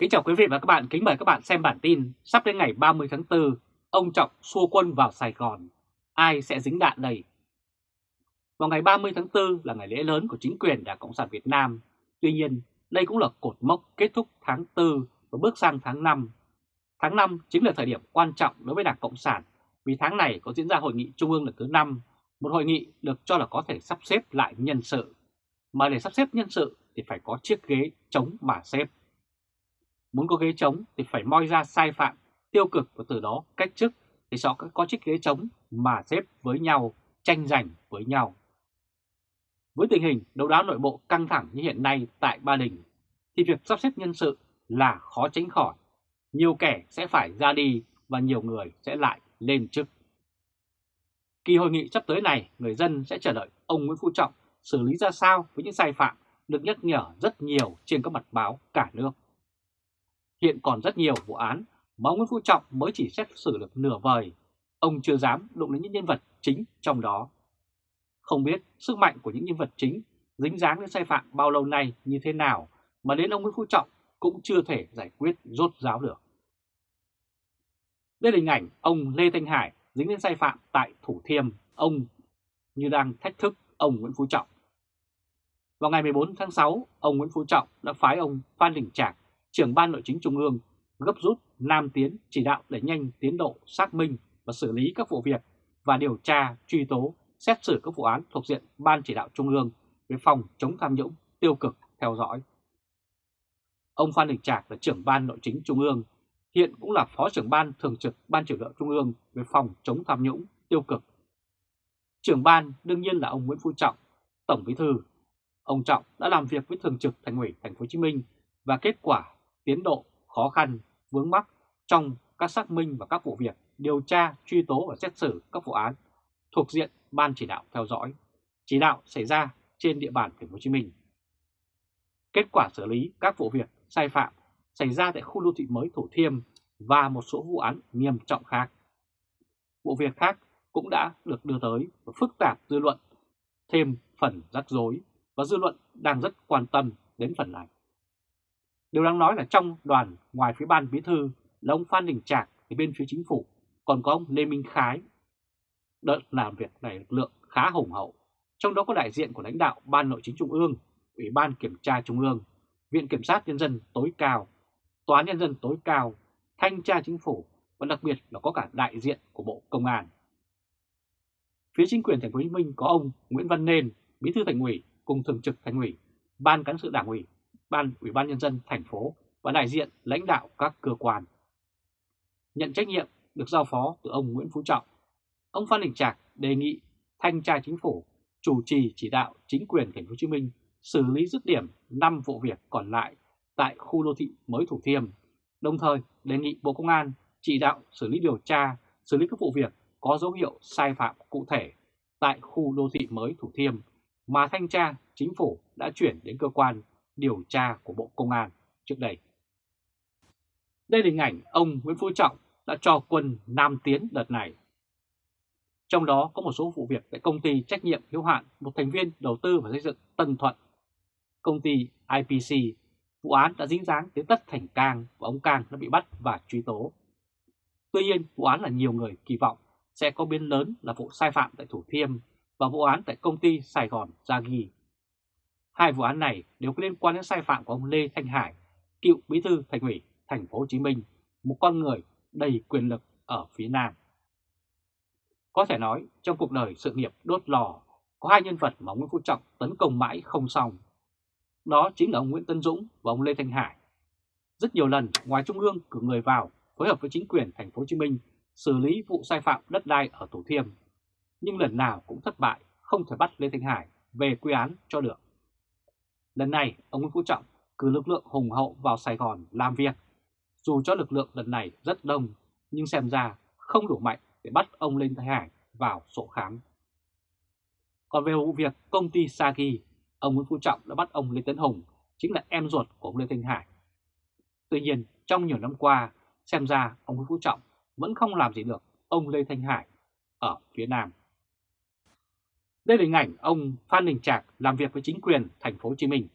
Kính chào quý vị và các bạn, kính mời các bạn xem bản tin sắp đến ngày 30 tháng 4, ông Trọng xua quân vào Sài Gòn, ai sẽ dính đạn đây? Vào ngày 30 tháng 4 là ngày lễ lớn của chính quyền Đảng Cộng sản Việt Nam, tuy nhiên đây cũng là cột mốc kết thúc tháng 4 và bước sang tháng 5. Tháng 5 chính là thời điểm quan trọng đối với Đảng Cộng sản vì tháng này có diễn ra hội nghị trung ương lần thứ 5, một hội nghị được cho là có thể sắp xếp lại nhân sự. Mà để sắp xếp nhân sự thì phải có chiếc ghế chống mà xếp. Muốn có ghế trống thì phải moi ra sai phạm, tiêu cực và từ đó cách chức thì sẽ có chiếc ghế trống mà xếp với nhau, tranh giành với nhau. Với tình hình đấu đá nội bộ căng thẳng như hiện nay tại Ba Đình, thì việc sắp xếp nhân sự là khó tránh khỏi. Nhiều kẻ sẽ phải ra đi và nhiều người sẽ lại lên chức. Kỳ hội nghị sắp tới này, người dân sẽ chờ đợi ông Nguyễn Phú Trọng xử lý ra sao với những sai phạm được nhắc nhở rất nhiều trên các mặt báo cả nước. Hiện còn rất nhiều vụ án mà ông Nguyễn Phú Trọng mới chỉ xét xử được nửa vời. Ông chưa dám đụng đến những nhân vật chính trong đó. Không biết sức mạnh của những nhân vật chính dính dáng đến sai phạm bao lâu nay như thế nào mà đến ông Nguyễn Phú Trọng cũng chưa thể giải quyết rốt ráo được. Đây là hình ảnh ông Lê Thanh Hải dính đến sai phạm tại Thủ Thiêm, ông như đang thách thức ông Nguyễn Phú Trọng. Vào ngày 14 tháng 6, ông Nguyễn Phú Trọng đã phái ông Phan Đình Trạc trưởng ban nội chính trung ương gấp rút Nam Tiến chỉ đạo để nhanh tiến độ xác minh và xử lý các vụ việc và điều tra, truy tố, xét xử các vụ án thuộc diện Ban chỉ đạo trung ương về phòng chống tham nhũng, tiêu cực, theo dõi. Ông Phan Đình Trạc là trưởng ban nội chính trung ương, hiện cũng là phó trưởng ban thường trực Ban chỉ đạo trung ương về phòng chống tham nhũng, tiêu cực. Trưởng ban đương nhiên là ông Nguyễn Phú Trọng, Tổng Bí thư. Ông Trọng đã làm việc với thường trực Thành ủy Thành phố Hồ Chí Minh và kết quả tiến độ khó khăn, vướng mắc trong các xác minh và các vụ việc điều tra, truy tố và xét xử các vụ án thuộc diện Ban chỉ đạo theo dõi, chỉ đạo xảy ra trên địa bàn Thành phố Hồ Chí Minh. Kết quả xử lý các vụ việc sai phạm xảy ra tại khu đô thị mới Thủ Thiêm và một số vụ án nghiêm trọng khác. Vụ việc khác cũng đã được đưa tới và phức tạp dư luận thêm phần rắc rối và dư luận đang rất quan tâm đến phần này. Điều đáng nói là trong đoàn ngoài phía ban bí thư là ông Phan Đình Trạc thì bên phía chính phủ còn có ông Lê Minh Khái. Đợt làm việc này lực lượng khá hùng hậu, trong đó có đại diện của lãnh đạo Ban Nội chính Trung ương, Ủy ban Kiểm tra Trung ương, Viện Kiểm sát Nhân dân tối cao, Tòa án Nhân dân tối cao, Thanh tra Chính phủ và đặc biệt là có cả đại diện của Bộ Công an. Phía chính quyền thành phố Hồ Chí Minh có ông Nguyễn Văn Nên, Bí thư Thành ủy cùng Thường trực Thành ủy, Ban cán sự Đảng ủy Ban Ủy ban Nhân dân thành phố và đại diện lãnh đạo các cơ quan. Nhận trách nhiệm được giao phó từ ông Nguyễn Phú Trọng, ông Phan Đình Trạc đề nghị thanh tra chính phủ chủ trì chỉ đạo chính quyền thành phố Hồ Chí Minh xử lý dứt điểm 5 vụ việc còn lại tại khu đô thị mới Thủ Thiêm, đồng thời đề nghị Bộ Công an chỉ đạo xử lý điều tra, xử lý các vụ việc có dấu hiệu sai phạm cụ thể tại khu đô thị mới Thủ Thiêm mà thanh tra chính phủ đã chuyển đến cơ quan điều tra của Bộ Công an trước đây. Đây là hình ảnh ông Nguyễn Phú Trọng đã cho quân Nam Tiến đợt này. Trong đó có một số vụ việc tại công ty trách nhiệm hiếu hạn một thành viên đầu tư và xây dựng Tân Thuận. Công ty IPC, vụ án đã dính dáng đến Tất Thành Cang và ông Cang đã bị bắt và truy tố. Tuy nhiên, vụ án là nhiều người kỳ vọng sẽ có biến lớn là vụ sai phạm tại Thủ Thiêm và vụ án tại công ty Sài Gòn Gia Ghi Hai vụ án này đều có liên quan đến sai phạm của ông Lê Thanh Hải, cựu bí thư thành ủy thành phố Hồ Chí Minh, một con người đầy quyền lực ở phía Nam. Có thể nói trong cuộc đời sự nghiệp đốt lò có hai nhân vật mà Nguyễn Phú Trọng tấn công mãi không xong. Đó chính là ông Nguyễn Tân Dũng và ông Lê Thanh Hải. Rất nhiều lần ngoài Trung ương cử người vào phối hợp với chính quyền thành phố Hồ Chí Minh xử lý vụ sai phạm đất đai ở Thủ Thiêm, nhưng lần nào cũng thất bại, không thể bắt Lê Thanh Hải về quy án cho được. Lần này, ông Nguyễn Phú Trọng cử lực lượng hùng hậu vào Sài Gòn làm việc. Dù cho lực lượng lần này rất đông, nhưng xem ra không đủ mạnh để bắt ông Lê Thái Hải vào sổ khám. Còn về vụ việc công ty Sagi, ông Nguyễn Phú Trọng đã bắt ông Lê Tấn Hùng, chính là em ruột của ông Lê Thanh Hải. Tuy nhiên, trong nhiều năm qua, xem ra ông Nguyễn Phú Trọng vẫn không làm gì được ông Lê Thanh Hải ở phía Nam. Đây là hình ảnh ông Phan Đình Trạc làm việc với chính quyền thành phố Hồ Chí Minh.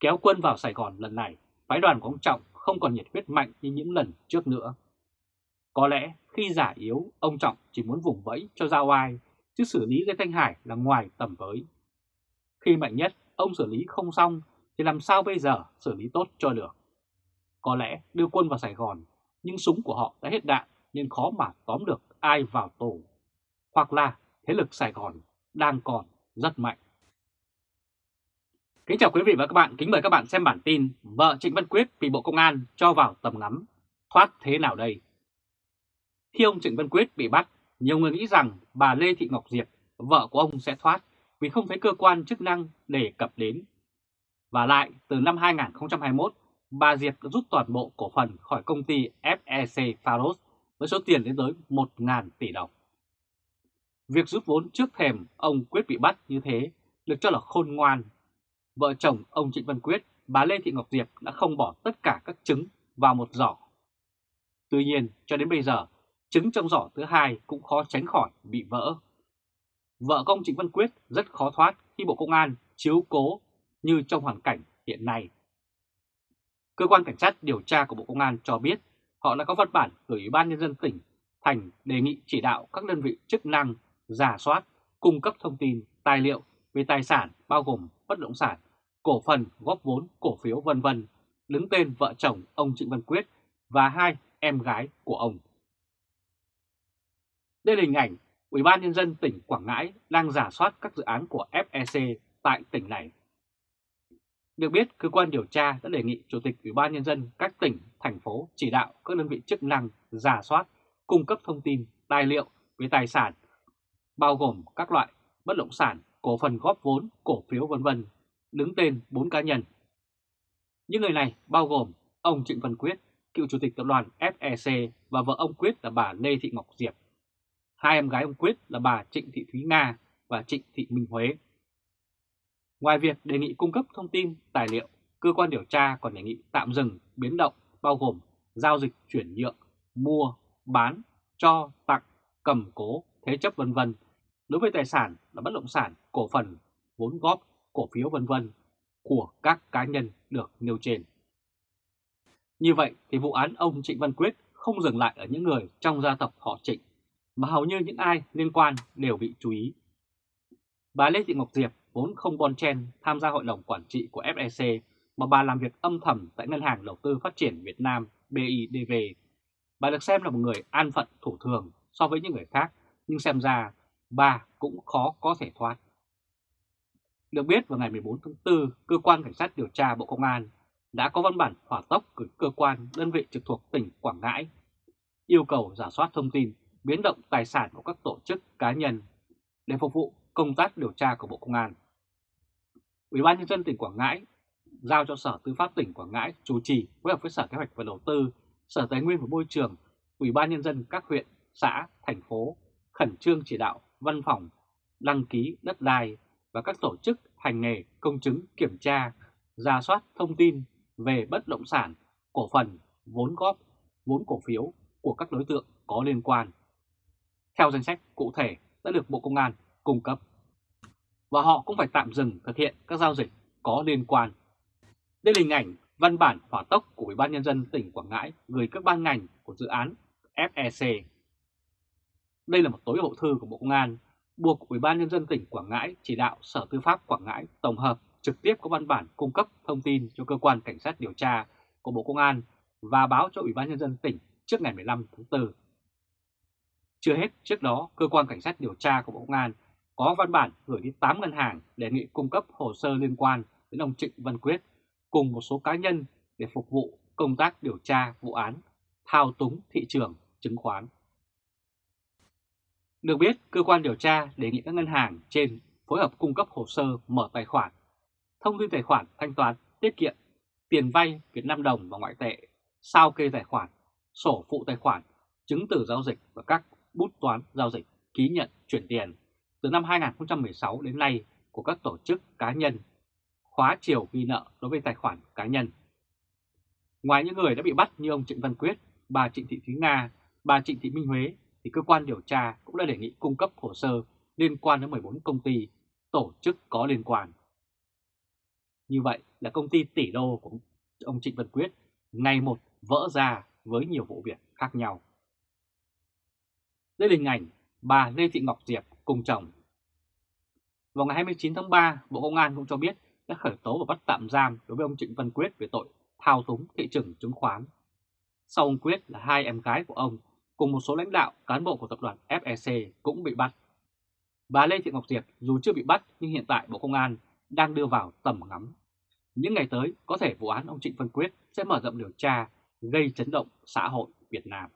Kéo quân vào Sài Gòn lần này, phái đoàn của ông Trọng không còn nhiệt huyết mạnh như những lần trước nữa. Có lẽ khi giả yếu, ông Trọng chỉ muốn vùng vẫy cho ra oai chứ xử lý Lê Thanh Hải là ngoài tầm với. Khi mạnh nhất, ông xử lý không xong, thì làm sao bây giờ xử lý tốt cho được? Có lẽ đưa quân vào Sài Gòn, nhưng súng của họ đã hết đạn nên khó mà tóm được ai vào tù. Hoặc là thế lực Sài Gòn đang còn rất mạnh. Kính chào quý vị và các bạn, kính mời các bạn xem bản tin Vợ Trịnh Văn Quyết bị Bộ Công an cho vào tầm ngắm, thoát thế nào đây? Khi ông Trịnh Văn Quyết bị bắt, nhiều người nghĩ rằng bà Lê Thị Ngọc Diệp, vợ của ông sẽ thoát vì không thấy cơ quan chức năng đề cập đến. Và lại, từ năm 2021, bà Diệp đã rút toàn bộ cổ phần khỏi công ty FEC Faros với số tiền đến tới 1.000 tỷ đồng. Việc rút vốn trước thềm ông Quyết bị bắt như thế được cho là khôn ngoan. Vợ chồng ông Trịnh Văn Quyết, bà Lê Thị Ngọc Diệp đã không bỏ tất cả các trứng vào một giỏ. Tuy nhiên, cho đến bây giờ, trứng trong giỏ thứ hai cũng khó tránh khỏi bị vỡ. Vợ công Trịnh Văn Quyết rất khó thoát khi Bộ Công an chiếu cố như trong hoàn cảnh hiện nay. Cơ quan Cảnh sát điều tra của Bộ Công an cho biết họ đã có văn bản gửi Ủy ban Nhân dân tỉnh Thành đề nghị chỉ đạo các đơn vị chức năng giả soát, cung cấp thông tin, tài liệu về tài sản bao gồm bất động sản, cổ phần, góp vốn, cổ phiếu vân vân đứng tên vợ chồng ông Trịnh Văn Quyết và hai em gái của ông. Đây là hình ảnh Ủy ban Nhân dân tỉnh Quảng Ngãi đang giả soát các dự án của FEC tại tỉnh này. Được biết, cơ quan điều tra đã đề nghị Chủ tịch Ủy ban Nhân dân các tỉnh, thành phố chỉ đạo các đơn vị chức năng giả soát, cung cấp thông tin, tài liệu về tài sản, bao gồm các loại bất động sản, cổ phần góp vốn, cổ phiếu vân vân đứng tên 4 cá nhân. Những người này bao gồm ông Trịnh Văn Quyết, cựu chủ tịch tập đoàn FEC và vợ ông Quyết là bà Lê Thị Ngọc Diệp. Hai em gái ông Quyết là bà Trịnh Thị Thúy Nga và Trịnh Thị Minh Huế. Ngoài việc đề nghị cung cấp thông tin, tài liệu, cơ quan điều tra còn đề nghị tạm dừng, biến động bao gồm giao dịch chuyển nhượng, mua, bán, cho, tặng, cầm cố, thế chấp vân vân đối với tài sản là bất động sản, cổ phần, vốn góp, cổ phiếu vân vân của các cá nhân được nêu trên. Như vậy thì vụ án ông Trịnh Văn Quyết không dừng lại ở những người trong gia tộc họ Trịnh, mà hầu như những ai liên quan đều bị chú ý. Bà Lê Thị Ngọc Diệp vốn không bon chen tham gia hội đồng quản trị của FEC mà bà làm việc âm thầm tại Ngân hàng Đầu tư Phát triển Việt Nam BIDV. Bà được xem là một người an phận thủ thường so với những người khác, nhưng xem ra bà cũng khó có thể thoát. Được biết vào ngày 14 tháng 4, Cơ quan Cảnh sát điều tra Bộ Công an đã có văn bản hỏa tốc gửi cơ quan đơn vị trực thuộc tỉnh Quảng Ngãi yêu cầu giả soát thông tin biến động tài sản của các tổ chức cá nhân để phục vụ công tác điều tra của Bộ Công an. Ủy ban nhân dân tỉnh Quảng Ngãi giao cho Sở Tư pháp tỉnh Quảng Ngãi chủ trì phối hợp với Sở Kế hoạch và Đầu tư, Sở Tài nguyên và Môi trường, Ủy ban nhân dân các huyện, xã, thành phố khẩn trương chỉ đạo văn phòng đăng ký đất đai và các tổ chức hành nghề công chứng kiểm tra, ra soát thông tin về bất động sản, cổ phần, vốn góp, vốn cổ phiếu của các đối tượng có liên quan. Theo danh sách cụ thể đã được Bộ Công an cung cấp. Và họ cũng phải tạm dừng thực hiện các giao dịch có liên quan. Đây là hình ảnh văn bản hỏa tốc của Ủy ban Nhân dân tỉnh Quảng Ngãi gửi các ban ngành của dự án FEC. Đây là một tối hậu thư của Bộ Công an buộc Ủy ban Nhân dân tỉnh Quảng Ngãi chỉ đạo Sở Tư pháp Quảng Ngãi tổng hợp trực tiếp có văn bản cung cấp thông tin cho cơ quan cảnh sát điều tra của Bộ Công an và báo cho Ủy ban Nhân dân tỉnh trước ngày 15 tháng 4. Chưa hết, trước đó, cơ quan cảnh sát điều tra của Bộ Công an có văn bản gửi đi 8 ngân hàng đề nghị cung cấp hồ sơ liên quan đến ông Trịnh Văn Quyết cùng một số cá nhân để phục vụ công tác điều tra vụ án thao túng thị trường chứng khoán. Được biết, cơ quan điều tra đề nghị các ngân hàng trên phối hợp cung cấp hồ sơ mở tài khoản, thông tin tài khoản thanh toán, tiết kiệm, tiền vay Việt Nam đồng và ngoại tệ, sao kê tài khoản, sổ phụ tài khoản, chứng từ giao dịch và các bút toán giao dịch, ký nhận chuyển tiền từ năm 2016 đến nay của các tổ chức cá nhân, khóa chiều ghi nợ đối với tài khoản cá nhân. Ngoài những người đã bị bắt như ông Trịnh Văn Quyết, bà Trịnh Thị Thúy Nga, bà Trịnh Thị Minh Huế thì cơ quan điều tra cũng đã đề nghị cung cấp hồ sơ liên quan đến 14 công ty, tổ chức có liên quan. Như vậy là công ty tỷ đô của ông Trịnh Văn Quyết ngày một vỡ ra với nhiều vụ việc khác nhau. Đây là hình ảnh bà Lê Thị Ngọc Diệp cùng chồng. Vào ngày 29 tháng 3, Bộ Công an cũng cho biết đã khởi tố và bắt tạm giam đối với ông Trịnh Văn Quyết về tội thao túng thị trường chứng khoán. Sau ông Quyết là hai em gái của ông cùng một số lãnh đạo, cán bộ của tập đoàn FEC cũng bị bắt. Bà Lê Thị Ngọc Diệp dù chưa bị bắt nhưng hiện tại Bộ Công an đang đưa vào tầm ngắm. Những ngày tới, có thể vụ án ông Trịnh Văn Quyết sẽ mở rộng điều tra, gây chấn động xã hội Việt Nam.